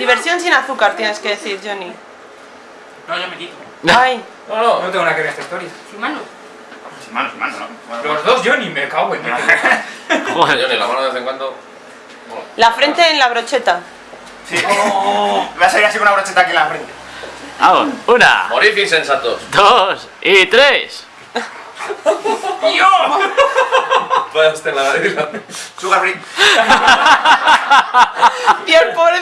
Diversión sin azúcar, tienes que decir, Johnny. No, yo me quito. Ay, No, no. No tengo nada que ver esta historia. Sin mano. Sin manos, sin manos, ¿no? Los dos Johnny, me cago en Joder. Johnny, la mano de vez en cuando. la frente en la brocheta. Sí. Oh. Voy a salir así con una brocheta aquí en la frente. Vamos, una, Morid insensatos. dos y tres. Vaya usted la nariz. Sugar free. Dios, pobrecito.